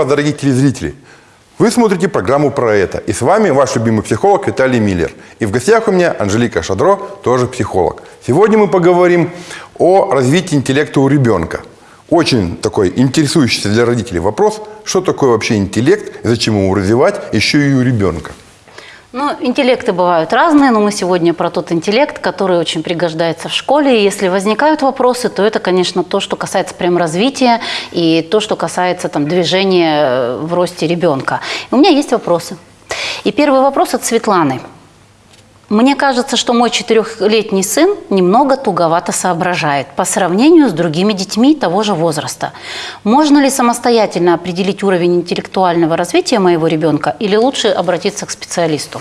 Вас, дорогие телезрители! Вы смотрите программу про это. И с вами ваш любимый психолог Виталий Миллер. И в гостях у меня Анжелика Шадро, тоже психолог. Сегодня мы поговорим о развитии интеллекта у ребенка. Очень такой интересующийся для родителей вопрос, что такое вообще интеллект зачем его развивать еще и у ребенка. Ну, интеллекты бывают разные, но мы сегодня про тот интеллект, который очень пригождается в школе. И если возникают вопросы, то это, конечно, то, что касается прям развития и то, что касается там, движения э, в росте ребенка. у меня есть вопросы. И первый вопрос от Светланы. Мне кажется, что мой четырехлетний сын немного туговато соображает по сравнению с другими детьми того же возраста. Можно ли самостоятельно определить уровень интеллектуального развития моего ребенка или лучше обратиться к специалисту?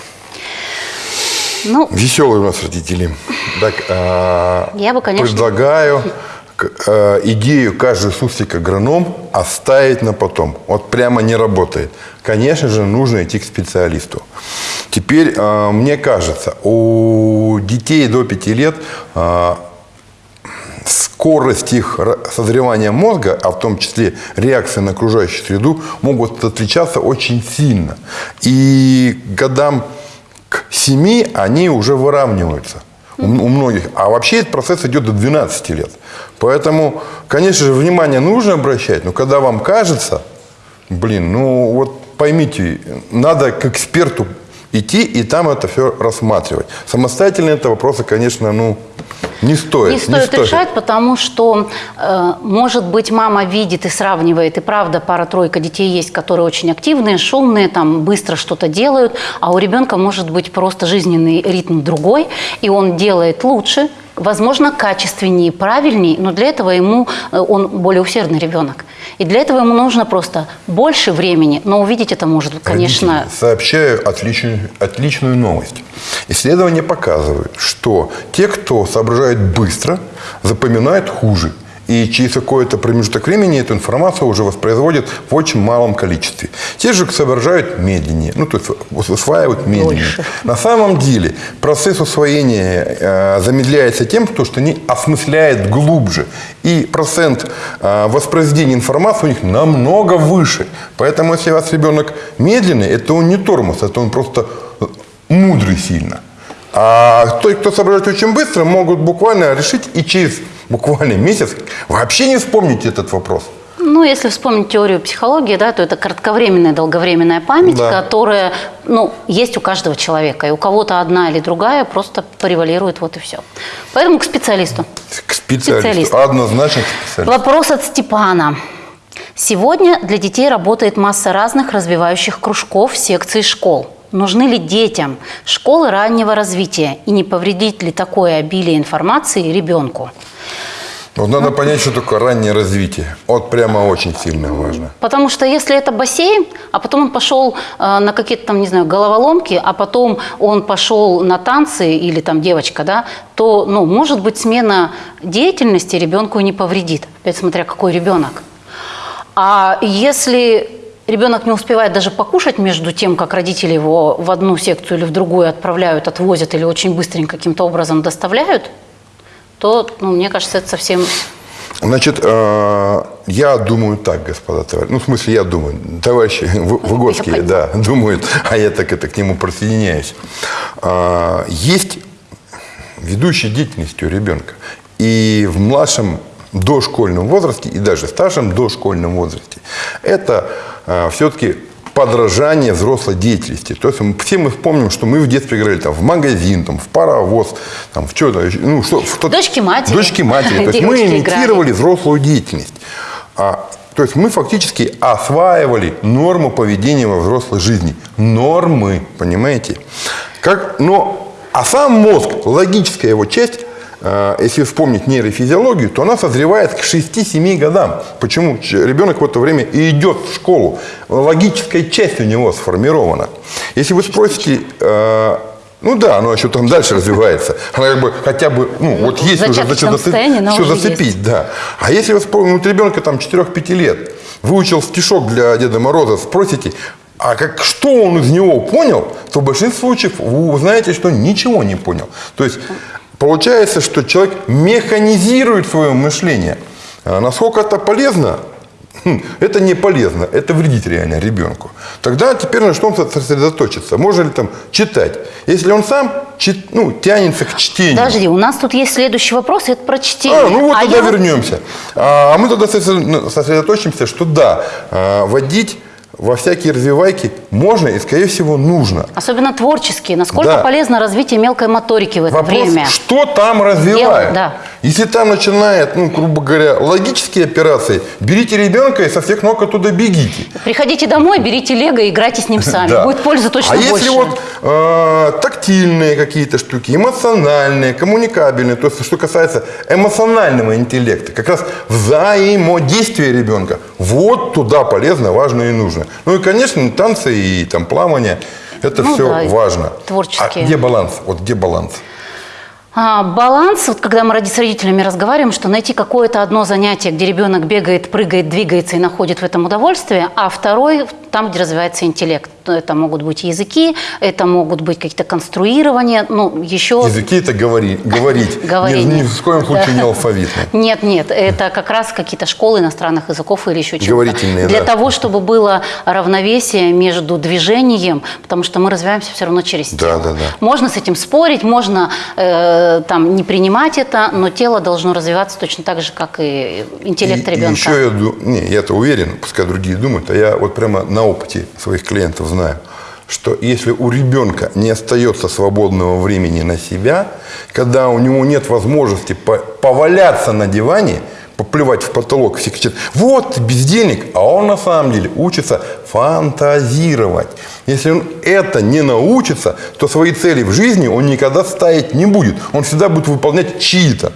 Ну, Веселые у нас родители. Так, а, я бы, конечно... Предлагаю идею каждый суслик агроном оставить на потом. Вот прямо не работает. Конечно же, нужно идти к специалисту. Теперь, э, мне кажется, у детей до 5 лет э, скорость их созревания мозга, а в том числе реакция на окружающую среду, могут отличаться очень сильно. И годам к 7 они уже выравниваются у многих. А вообще этот процесс идет до 12 лет. Поэтому, конечно же, внимание нужно обращать, но когда вам кажется, блин, ну вот поймите, надо к эксперту идти и там это все рассматривать. Самостоятельно это вопросы, конечно, ну, не стоит. Не стоит, не стоит. решать, потому что, э, может быть, мама видит и сравнивает, и правда, пара-тройка детей есть, которые очень активные, шумные, там, быстро что-то делают, а у ребенка может быть просто жизненный ритм другой, и он делает лучше, возможно, качественнее, правильнее, но для этого ему, э, он более усердный ребенок. И для этого ему нужно просто больше времени, но увидеть это может, конечно... Родители, сообщаю отличную, отличную новость. Исследования показывают, что те, кто соображает быстро, запоминают хуже – и через какой-то промежуток времени эту информацию уже воспроизводят в очень малом количестве. Те же соображают медленнее, ну, то есть усваивают медленнее. Больше. На самом деле процесс усвоения э, замедляется тем, что они осмысляют глубже. И процент э, воспроизведения информации у них намного выше. Поэтому, если у вас ребенок медленный, это он не тормоз, это он просто мудрый сильно. А те, кто соображает очень быстро, могут буквально решить и через буквально месяц вообще не вспомнить этот вопрос. Ну, если вспомнить теорию психологии, да, то это кратковременная, долговременная память, да. которая ну, есть у каждого человека. И у кого-то одна или другая просто превалирует, вот и все. Поэтому к специалисту. К специалисту. специалисту. Однозначно к специалисту. Вопрос от Степана. Сегодня для детей работает масса разных развивающих кружков, секций школ. Нужны ли детям школы раннего развития и не повредит ли такое обилие информации ребенку? Вот надо понять, что такое раннее развитие. Вот прямо очень сильно важно. Потому что если это бассейн, а потом он пошел э, на какие-то там, не знаю, головоломки, а потом он пошел на танцы или там девочка, да, то, ну, может быть, смена деятельности ребенку не повредит. Опять смотря какой ребенок. А если ребенок не успевает даже покушать между тем, как родители его в одну секцию или в другую отправляют, отвозят или очень быстренько каким-то образом доставляют, то, ну, мне кажется, это совсем... Значит, э, я думаю так, господа товарищи. Ну, в смысле, я думаю. Товарищи Выгодские, да, думают, а я так это к нему присоединяюсь. Э, есть ведущая деятельность у ребенка. И в младшем дошкольном возрасте, и даже в старшем дошкольном возрасте, это все-таки подражание взрослой деятельности. То есть все мы помним, что мы в детстве играли там, в магазин, там, в паровоз, там, в что-то. Ну, что, в тот... Дочки матери. Дочки матери. То есть мы имитировали взрослую деятельность. А, то есть мы фактически осваивали норму поведения во взрослой жизни. Нормы, понимаете? Как, но, а сам мозг, логическая его часть, если вспомнить нейрофизиологию, то она созревает к 6-7 годам. Почему? Ребенок в это время и идет в школу. Логическая часть у него сформирована. Если вы спросите, э, ну да, оно еще там дальше развивается. Она как бы хотя бы, ну вот есть уже зачем зацепить, все зацепить, есть. да. А если вы вспомните, ребенка там 4-5 лет, выучил стишок для Деда Мороза, спросите, а как, что он из него понял, то в большинстве случаев вы узнаете, что ничего не понял. То есть Получается, что человек механизирует свое мышление. А насколько это полезно, хм, это не полезно, это вредит реально ребенку. Тогда теперь на что он сосредоточиться? Можно ли там читать? Если он сам чит, ну, тянется к чтению. Подожди, у нас тут есть следующий вопрос, это про чтение. А, ну вот А тогда я- вернемся. А, а мы тогда сосредо- сосредоточимся, что да, а, водить во всякие развивайки можно и, скорее всего, нужно. Особенно творческие. Насколько Да. полезно развитие мелкой моторики в это Вопрос, время? что там развивают? да. Если там начинает, ну, грубо говоря, логические операции, берите ребенка и со всех ног оттуда бегите. Приходите домой, берите лего и играйте с ним сами. Да. Будет пользы точно а больше. если вот э, тактильные какие-то штуки, эмоциональные, коммуникабельные, то есть что касается эмоционального интеллекта, как раз взаимодействия ребенка, вот туда полезно, важно и нужно. Ну и, конечно, танцы и там плавание, это Ну все да, важно. творческие. А где баланс? Вот где баланс? А, баланс, вот когда мы с родителями разговариваем, что найти какое-то одно занятие, где ребенок бегает, прыгает, двигается и находит в этом удовольствие, а второй там, где развивается интеллект. Это могут быть языки, это могут быть какие-то конструирования, ну, еще... Языки это говори, говорить. Говорение. Ни, ни в коем случае не алфавитно. Нет, нет, это как раз какие-то школы иностранных языков или еще чего-то. Говорительные, Для да. того, чтобы было равновесие между движением, потому что мы развиваемся все равно через Да, тело. да, да. Можно с этим спорить, можно э, там не принимать это, но тело должно развиваться точно так же, как и интеллект И- и ребенка. еще я, не, я-то уверен, пускай другие думают, а я вот прямо на опыте своих клиентов знаю, что если у ребенка не остается свободного времени на себя, когда у него нет возможности по- поваляться на диване, поплевать в потолок, все кричат, вот бездельник, а он на самом деле учится фантазировать. Если он это не научится, то свои цели в жизни он никогда ставить не будет. Он всегда будет выполнять чьи-то.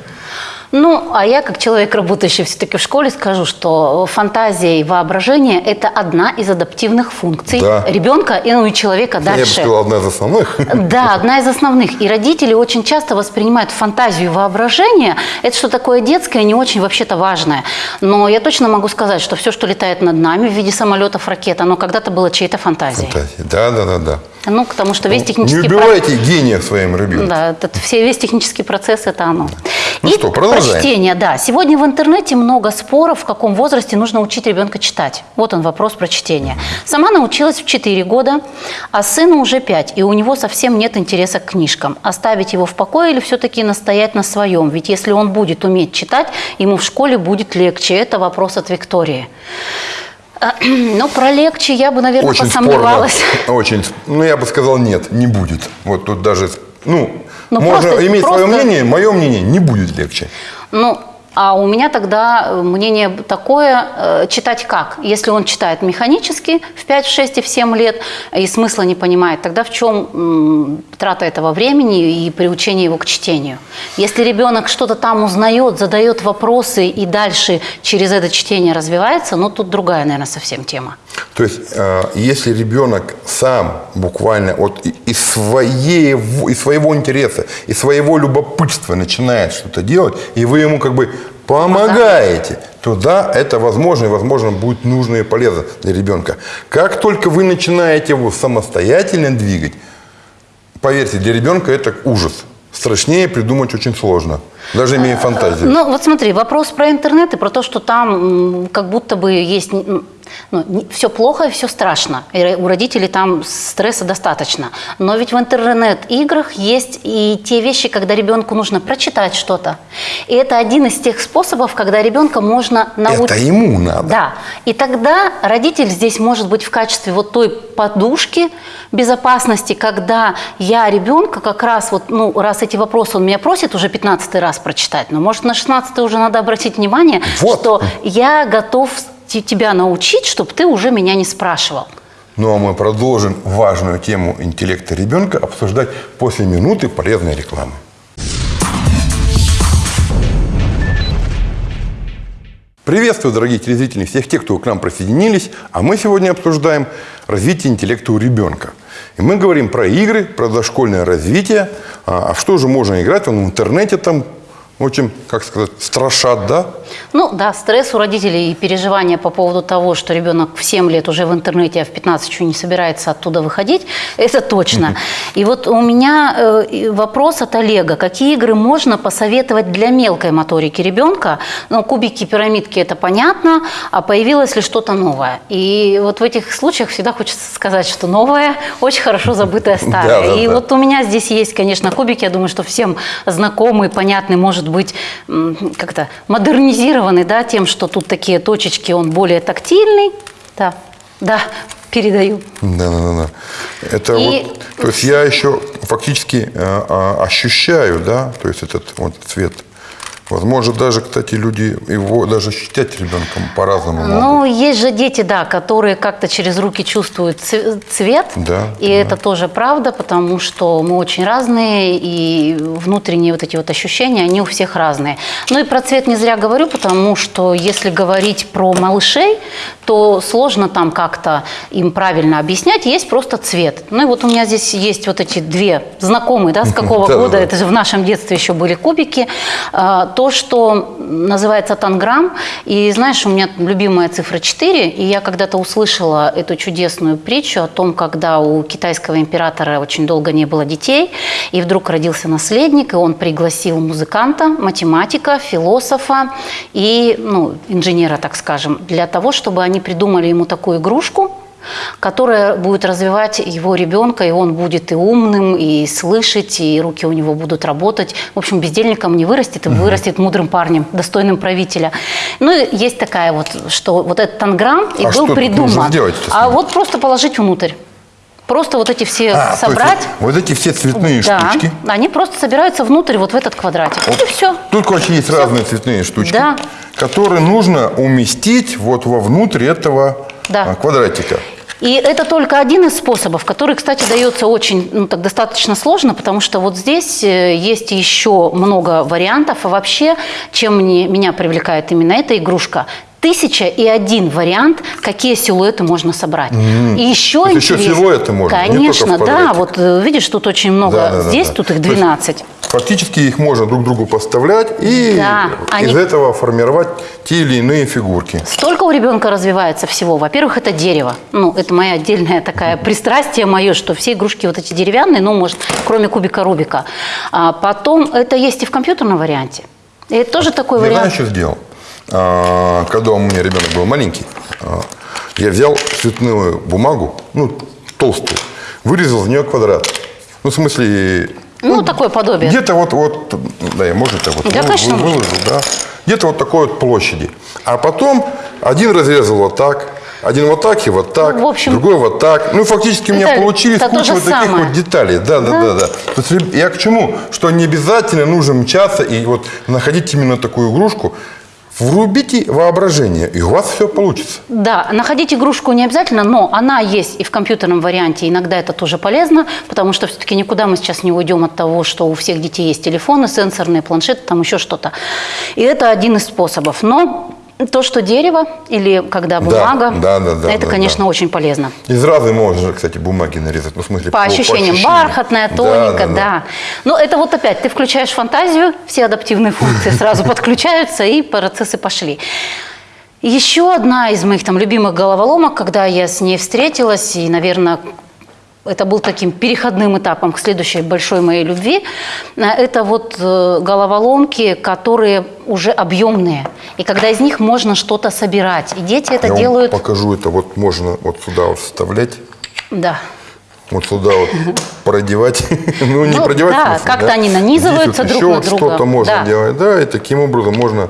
Ну, а я, как человек, работающий все-таки в школе, скажу, что фантазия и воображение – это одна из адаптивных функций Да. ребенка и, ну, и человека Я бы дальше. сказал, одна из основных. Да, одна из основных. И родители очень часто воспринимают фантазию и воображение. Это что такое детское, не очень вообще-то важное. Но я точно могу сказать, что все, что летает над нами в виде самолетов, ракет, оно когда-то было чьей-то фантазией. Фантазии. Да, да, да, да. Ну, потому что весь Не технический процесс... убивайте гения в своем ребенке. Да, этот, все, весь технический процесс – это оно. Ну И что, продолжаем. Про чтение, да. Сегодня в интернете много споров, в каком возрасте нужно учить ребенка читать. Вот он вопрос про чтение. Сама научилась в 4 года, а сыну уже 5, и у него совсем нет интереса к книжкам. Оставить его в покое или все-таки настоять на своем? Ведь если он будет уметь читать, ему в школе будет легче. Это вопрос от Виктории. Ну, про легче я бы, наверное, Очень посомневалась. спорно. Очень. Ну, я бы сказал, нет, не будет. Вот тут даже, ну, Ну, можно просто- иметь свое просто- мнение, мое мнение не будет легче. Ну, а у меня тогда э, мнение такое, э, читать как? Если он читает механически в 5, в 6 и в 7 лет и смысла не понимает, тогда в чем трата этого времени и приучение его к чтению? Если ребенок что-то там узнает, задает вопросы и дальше через это чтение развивается, ну тут другая, наверное, совсем тема. То есть, э, если ребенок сам буквально вот из, своего, из своего интереса, из своего любопытства начинает что-то делать, и вы ему как бы помогаете, то да, это возможно, и возможно будет нужно и полезно для ребенка. Как только вы начинаете его самостоятельно двигать, поверьте, для ребенка это ужас. Страшнее придумать очень сложно, даже имея фантазию. Ну, вот смотри, вопрос про интернет и про то, что там как будто бы есть... Ну, все плохо и все страшно. И у родителей там стресса достаточно. Но ведь в интернет-играх есть и те вещи, когда ребенку нужно прочитать что-то. И это один из тех способов, когда ребенка можно научить... Это ему надо. Да. И тогда родитель здесь может быть в качестве вот той подушки безопасности, когда я ребенка как раз вот, ну, раз эти вопросы он меня просит уже 15 раз прочитать, но может на 16 уже надо обратить внимание, Вот. что я готов тебя научить, чтобы ты уже меня не спрашивал. Ну а мы продолжим важную тему интеллекта ребенка обсуждать после минуты полезной рекламы. Приветствую, дорогие телезрители, всех тех, кто к нам присоединились. А мы сегодня обсуждаем развитие интеллекта у ребенка. И мы говорим про игры, про дошкольное развитие. А а что же можно играть? Он в интернете там очень, как сказать, страшат, да? Ну да, стресс у родителей и переживания по поводу того, что ребенок в 7 лет уже в интернете, а в 15 еще не собирается оттуда выходить, это точно. И вот у меня э, вопрос от Олега. Какие игры можно посоветовать для мелкой моторики ребенка? Ну, кубики, пирамидки, это понятно, а появилось ли что-то новое? И вот в этих случаях всегда хочется сказать, что новое очень хорошо забытое старое. Да, да, И да. вот у меня здесь есть, конечно, кубики, я думаю, что всем знакомый, понятный, может быть, м, как-то модернизированный, да, тем, что тут такие точечки, он более тактильный. Да, да, передаю. Да, да, да, да. Это И- вот, то есть я еще фактически э, а, ощущаю, да, то есть этот вот цвет. Возможно, даже, кстати, люди его даже ощущать ребенком по-разному могут. Ну, есть же дети, да, которые как-то через руки чувствуют цвет. Да, И это тоже правда, потому что мы очень разные, и внутренние вот эти вот ощущения, они у всех разные. Ну и про цвет не зря говорю, потому что если говорить про малышей, то сложно там как-то им правильно объяснять, есть просто цвет. Ну и вот у меня здесь есть вот эти две знакомые, да, с какого года, это же в нашем детстве еще были кубики. А, То, что называется танграмм. И знаешь, у меня любимая цифра 4. И я когда-то услышала эту чудесную притчу о том, когда у китайского императора очень долго не было детей, и вдруг родился наследник, и он пригласил музыканта, математика, философа и ну, инженера, так скажем, для того, чтобы они придумали ему такую игрушку, которая будет развивать его ребенка, и он будет и умным, и слышать, и руки у него будут работать. В общем, бездельником не вырастет, и вырастет мудрым парнем, достойным правителя. Ну, и есть такая вот, что вот этот танграмм и А был что придуман. сделать-то с а вот просто положить внутрь. Просто вот эти все А, то есть собрать. вот, эти все цветные да, штучки. они просто собираются внутрь, вот в этот квадратик. Вот И все. Тут, короче, есть разные цветные штучки, Да. которые нужно уместить вот вовнутрь этого Да. а, квадратика. И это только один из способов, который, кстати, дается очень, ну, так достаточно сложно, потому что вот здесь э, есть еще много вариантов. А вообще, чем мне, меня привлекает именно эта игрушка, тысяча и один вариант, какие силуэты можно собрать. И еще есть еще силуэты можно, Конечно, да. Вот э, видишь, тут очень много. Да, да, да, здесь да. тут их То есть 12. Фактически их можно друг другу поставлять и Да, они- из этого формировать те или иные фигурки. Столько у ребенка развивается всего. Во-первых, это дерево. Ну, это моя отдельная такая пристрастие мое, что все игрушки вот эти деревянные, ну, может, кроме кубика Рубика. А потом это есть и в компьютерном варианте. И это тоже такой Я вариант. что сделал? А, Когда у меня ребенок был маленький, а, я взял цветную бумагу, ну, толстую, вырезал в нее квадрат. Ну, в смысле, Ну, такое подобие. Где-то вот, вот, да, я может это вот Да, вы- конечно, вы- выложу, да. Где-то вот такой вот площади. А потом один разрезал вот так, один вот так и вот так, Ну, в общем, другой вот так. Ну, фактически у меня получились куча вот таких самое. вот деталей. Да, да, да, да. То есть я к чему? Что не обязательно нужно мчаться и вот находить именно такую игрушку. Врубите воображение, и у вас все получится. Да, находить игрушку не обязательно, но она есть и в компьютерном варианте. Иногда это тоже полезно, потому что все-таки никуда мы сейчас не уйдем от того, что у всех детей есть телефоны, сенсорные планшеты, там еще что-то. И это один из способов. Но то, что дерево или когда бумага, да, да, да, это, да, конечно, да. очень полезно. Из разной можно, кстати, бумаги нарезать. Ну, в смысле, По ощущениям, бархатная, тоненькая, да, Но это вот опять, ты включаешь фантазию, все адаптивные функции сразу подключаются, и процессы пошли. Еще одна из моих там любимых головоломок, когда я с ней встретилась, и, наверное, это был таким переходным этапом к следующей большой моей любви. э, Это вот э, головоломки, которые уже объемные. И когда из них можно что-то собирать. И дети это Я вам делают... покажу, это вот можно вот сюда вот вставлять. Да. Вот сюда вот продевать. Ну, не Ну, продевать. да, как-то они нанизываются Здесь друг вот на еще друга. что-то можно Да. делать. Да, и таким образом можно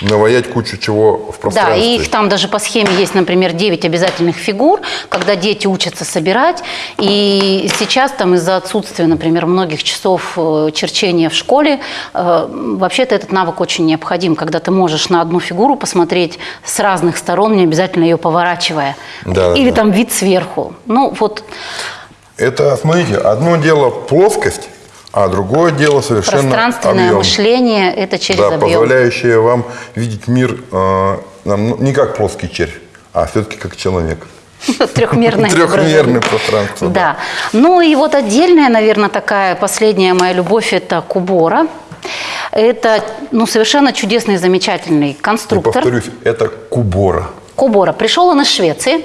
наваять кучу чего в Да, пространстве. и их там даже по схеме есть, например, 9 обязательных фигур, когда дети учатся собирать. И сейчас там из-за отсутствия, например, многих часов э, черчения в школе, э, вообще-то этот навык очень необходим, когда ты можешь на одну фигуру посмотреть с разных сторон, не обязательно ее поворачивая. Да, Или да. там вид сверху. Ну, вот Это, смотрите, одно дело плоскость, а другое дело совершенно пространственное объем. мышление – это через да, объем. позволяющее вам видеть мир э, ну, не как плоский червь, а все-таки как человек. Трехмерное Трехмерное пространство. Да. Ну и вот отдельная, наверное, такая последняя моя любовь – это кубора. Это ну, совершенно чудесный, замечательный И конструктор. повторюсь, это кубора. Кобора. Пришел он из Швеции.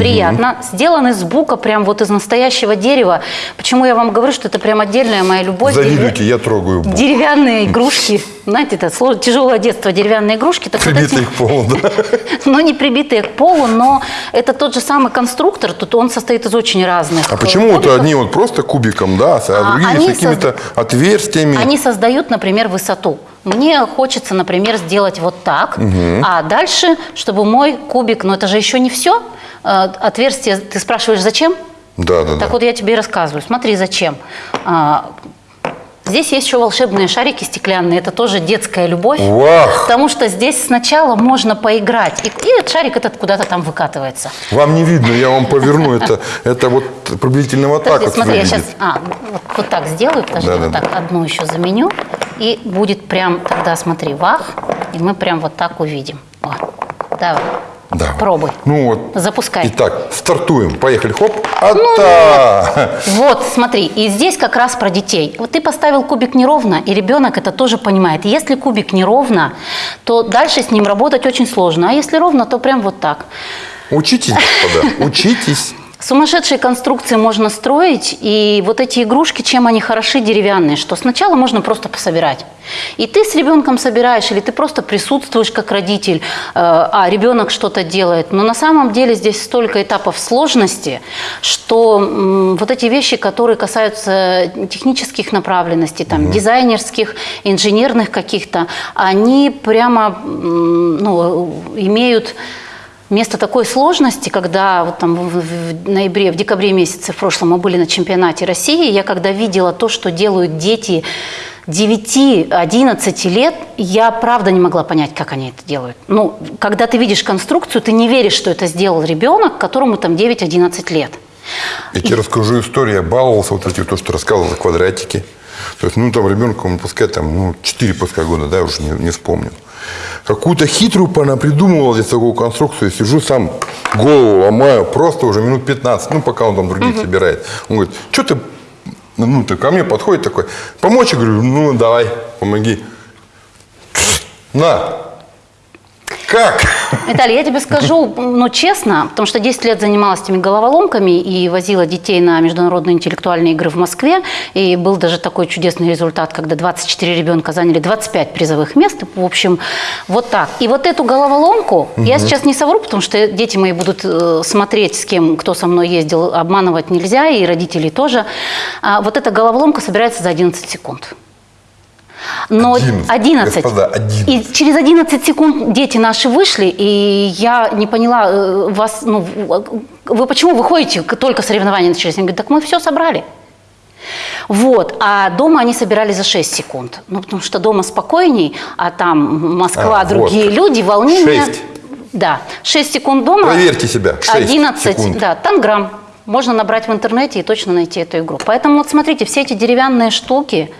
Приятно. Сделан из бука, прям вот из настоящего дерева. Почему я вам говорю, что это прям отдельная моя любовь. Завидуйте, я трогаю бук. Деревянные игрушки. Знаете, это тяжелое детство, деревянные игрушки. Так вот Прибитый эти- к полу, да. ну, не прибитые к полу, но это тот же самый конструктор. Тут он состоит из очень разных. А э, почему вот одни вот просто кубиком, да, а А, другие с какими-то отверстиями? Они создают, например, высоту. Мне хочется, например, сделать вот так, а дальше, чтобы мой кубик, но это же еще не все. Отверстие, ты спрашиваешь, зачем? Да, да, да. Так вот я тебе рассказываю. Смотри, зачем. А, Здесь есть еще волшебные шарики стеклянные, это тоже детская любовь. Вах! Потому что здесь сначала можно поиграть, и, и этот шарик этот куда-то там выкатывается. Вам не видно, я вам поверну. Это, это вот приблизительно вот так вот смотри, я сейчас а, вот, так сделаю, подожди, Да, вот да, так одну еще заменю, и будет прям тогда, смотри, вах, и мы прям вот так увидим. Давай, Да. пробуй. Ну вот. Запускай. Итак, стартуем. Поехали. Хоп. Ну, Ата! Вот, смотри, и здесь как раз про детей. Вот ты поставил кубик неровно, и ребенок это тоже понимает. Если кубик неровно, то дальше с ним работать очень сложно. А если ровно, то прям вот так. Учитесь, господа, учитесь. Сумасшедшие конструкции можно строить, и вот эти игрушки, чем они хороши деревянные, что сначала можно просто пособирать. И ты с ребенком собираешь, или ты просто присутствуешь как родитель, э, а ребенок что-то делает. Но на самом деле здесь столько этапов сложности, что вот эти вещи, которые касаются технических направленностей, там, дизайнерских, инженерных каких-то, они прямо ну, имеют Место такой сложности, когда вот там в, ноябре, в декабре месяце в прошлом мы были на чемпионате России, я когда видела то, что делают дети 9-11 лет, я правда не могла понять, как они это делают. Ну, когда ты видишь конструкцию, ты не веришь, что это сделал ребенок, которому там 9-11 лет. Я тебе расскажу историю. Я баловался вот эти, то, что рассказывал, квадратики. То есть, ну, там ребенку, пускай там, ну, 4 пускай года, да, уже не, не вспомню. Какую-то хитрую она придумывала здесь такую конструкцию. Сижу сам, голову ломаю, просто уже минут 15, ну, пока он там других собирает. Он говорит, что ты, ну, ты ко мне подходит такой, помочь? Я говорю, ну, давай, помоги. На. Как? Виталий, я тебе скажу, ну, честно, потому что 10 лет занималась этими головоломками и возила детей на международные интеллектуальные игры в Москве. И был даже такой чудесный результат, когда 24 ребенка заняли 25 призовых мест. В общем, вот так. И вот эту головоломку, я сейчас не совру, потому что дети мои будут э, смотреть, с кем, кто со мной ездил, обманывать нельзя, и родители тоже. А вот эта головоломка собирается за 11 секунд. Но 11. 11. Господа, 11. И через 11 секунд дети наши вышли, и я не поняла, э, вас, ну, вы почему выходите, только соревнования начались? Они говорят, так мы все собрали. Вот, а дома они собирали за 6 секунд. Ну, потому что дома спокойней, а там Москва, А, другие вот. люди, волнение. Шесть. Да, 6 секунд дома. Проверьте себя. Шесть 11, секунд. да, танграмм. Можно набрать в интернете и точно найти эту игру. Поэтому вот смотрите, все эти деревянные штуки,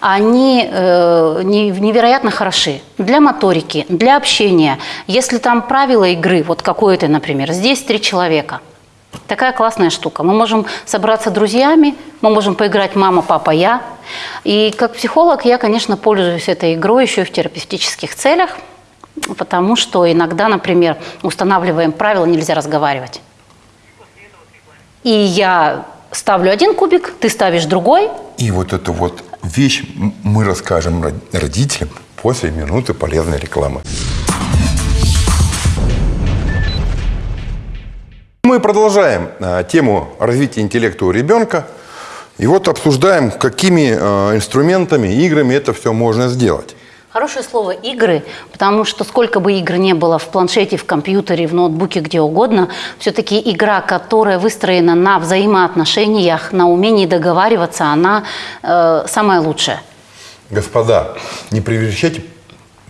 они э, не- невероятно хороши для моторики, для общения. Если там правила игры, вот какое-то, например, здесь три человека. Такая классная штука. Мы можем собраться друзьями, мы можем поиграть мама, папа, я. И как психолог я, конечно, пользуюсь этой игрой еще и в терапевтических целях, потому что иногда, например, устанавливаем правила, нельзя разговаривать. И я ставлю один кубик, ты ставишь другой. И вот эту вот вещь мы расскажем род- родителям после минуты полезной рекламы. Мы продолжаем э, тему развития интеллекта у ребенка. И вот обсуждаем, какими э, инструментами, играми это все можно сделать. Хорошее слово «игры», потому что сколько бы игр не было в планшете, в компьютере, в ноутбуке, где угодно, все-таки игра, которая выстроена на взаимоотношениях, на умении договариваться, она э, самая лучшая. Господа, не превращайте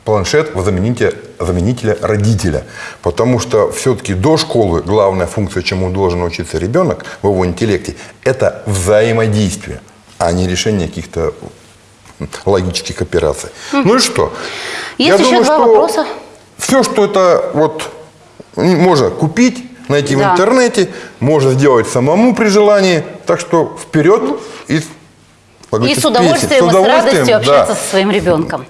планшет в заменителя, заменителя родителя. Потому что все-таки до школы главная функция, чему должен учиться ребенок в его интеллекте, это взаимодействие, а не решение каких-то логических операций. Ну и что? Есть еще два вопроса. Все, что это вот можно купить, найти в Да. интернете, можно сделать самому при желании. Так что вперед и Могу И сейчас с удовольствием, песен. и с радостью да. общаться со своим ребенком.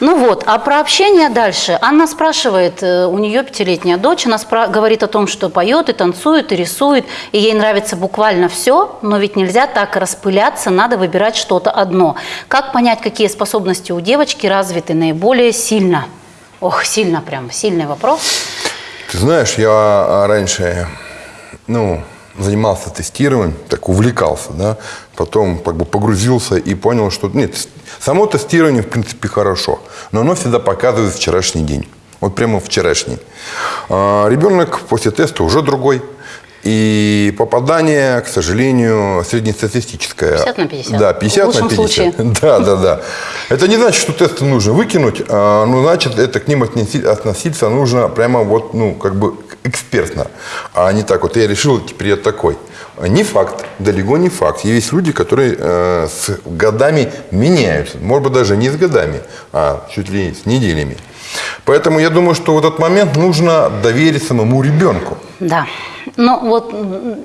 Ну вот, а про общение дальше. Анна спрашивает, э, у нее пятилетняя дочь, она говорит о том, что поет и танцует, и рисует, и ей нравится буквально все, но ведь нельзя так распыляться, надо выбирать что-то одно. Как понять, какие способности у девочки развиты наиболее сильно? Ох, сильно прям, сильный вопрос. Ты знаешь, я а, раньше, ну, занимался тестированием, так увлекался, да, потом как бы погрузился и понял, что нет, само тестирование в принципе хорошо, но оно всегда показывает вчерашний день, вот прямо вчерашний. А, ребенок после теста уже другой, и попадание, к сожалению, среднестатистическое. 50 на 50. Да, 50 В лучшем на 50. случае. Да, да, да. Это не значит, что тесты нужно выкинуть, а, ну, значит, это к ним относиться нужно прямо вот, ну, как бы экспертно, а не так вот, я решил, теперь я такой. Не факт, далеко не факт. Есть люди, которые э, с годами меняются, может быть, даже не с годами, а чуть ли не с неделями. Поэтому я думаю, что в этот момент нужно доверить самому ребенку. Да. Ну вот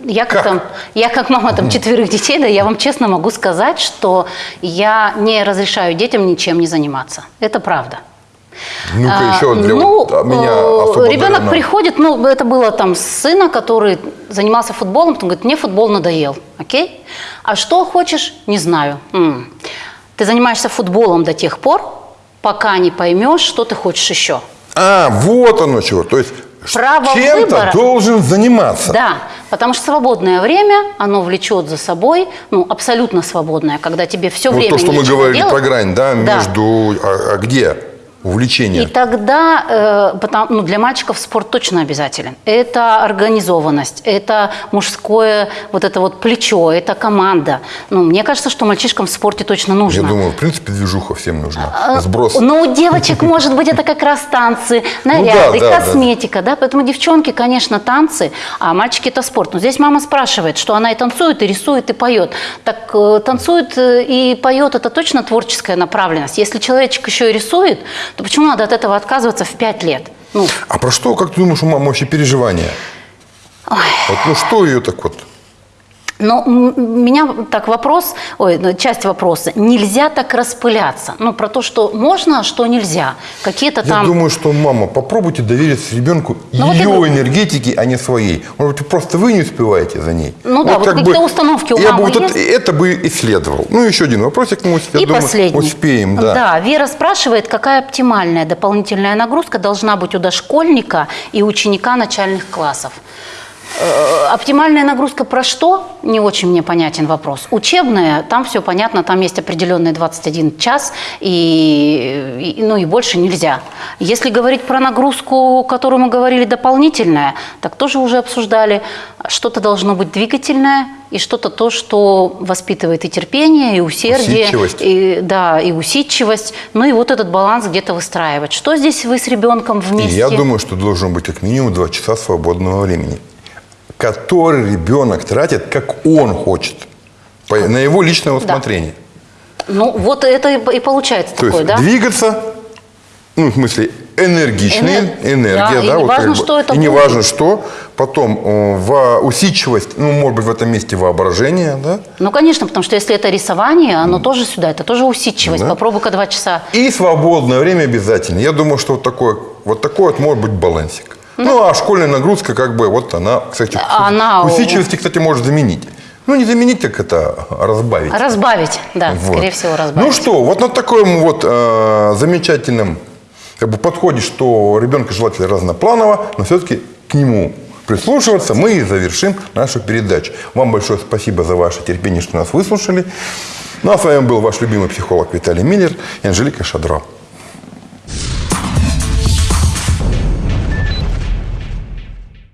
я как, Как? там, я как мама там четверых детей, да, я вам честно могу сказать, что я не разрешаю детям ничем не заниматься. Это правда. Ну-ка, А, еще для ну, вот, а, меня э, особо ребенок дарено. приходит, ну, это было там сына, который занимался футболом, потом говорит, мне футбол надоел, окей? А что хочешь, не знаю. М. Ты занимаешься футболом до тех пор, пока не поймешь, что ты хочешь еще. А, вот оно чего. То есть Право чем-то должен заниматься. Да, потому что свободное время, оно влечет за собой, ну, абсолютно свободное, когда тебе все Вот время то, что мы говорили делать. про грань, да, Да. между... А, а где увлечение? И тогда, э, потому, ну, для мальчиков спорт точно обязателен. Это организованность, это мужское вот это вот плечо, это команда. Ну, мне кажется, что мальчишкам в спорте точно нужно. Я думаю, в принципе, движуха всем нужна. А, Сброс. Ну, у девочек, может быть, это как раз танцы, наряды, Ну да, да, косметика, да. Поэтому девчонки, конечно, танцы, а мальчики это спорт. Но здесь мама спрашивает, что она и танцует, и рисует, и поет. Так э, танцует э, и поет это точно творческая направленность. Если человечек еще и рисует, то почему надо от этого отказываться в пять лет? Ну, А про что, как ты думаешь, у мамы вообще переживания? Вот, ну что ее так вот? Но м- меня так вопрос, ой, ну, часть вопроса, нельзя так распыляться. Ну, про то, что можно, а что нельзя. Какие-то Я там... думаю, что мама, попробуйте довериться ребенку Ну, вот ее я- энергетике, а не своей. Может быть, просто вы не успеваете за ней. Ну да, вот какие-то установки у я мамы бы вот есть? это, бы исследовал. Ну, еще один вопросик, мы, я И думаю, последний. успеем. Да. Вера спрашивает, какая оптимальная дополнительная нагрузка должна быть у дошкольника и ученика начальных классов. Э, Оптимальная нагрузка про что? Не очень мне понятен вопрос. Учебная, там все понятно, там есть определенный 21 час, и, и- ну и больше нельзя. Если говорить про нагрузку, которую мы говорили, дополнительная, так тоже уже обсуждали. Что-то должно быть двигательное, и что-то то, что воспитывает и терпение, и усердие, и, да, и усидчивость. Ну и вот этот баланс где-то выстраивать. Что здесь вы с ребенком И вместе? я думаю, что должно быть как минимум два часа свободного времени, который ребенок тратит, как он хочет, по- на его личное усмотрение. Ну вот это и и получается То такое, есть да? двигаться, ну, в смысле, энергичный, Энер- энергия, да, и да, не вот важно, как бы. что это и не важно что. Потом э, в усидчивость, ну, может быть, в этом месте воображение, да. Ну, конечно, потому что если это рисование, оно тоже сюда, это тоже усидчивость. Да. Попробуй-ка два часа. И свободное время обязательно. Я думаю, что вот такой, вот такой вот может быть балансик. Ну, а школьная нагрузка, как бы, вот она, кстати, Она- усидчивости, кстати, может заменить. Ну, не заменить, так это разбавить. Разбавить, да, Вот. скорее всего, разбавить. Ну что, вот на таком вот э, замечательном как бы, подходе, что ребенка желательно разнопланово, но все-таки к нему прислушиваться, мы и завершим нашу передачу. Вам большое спасибо за ваше терпение, что нас выслушали. Ну а с вами был ваш любимый психолог Виталий Миллер и Анжелика Шадро.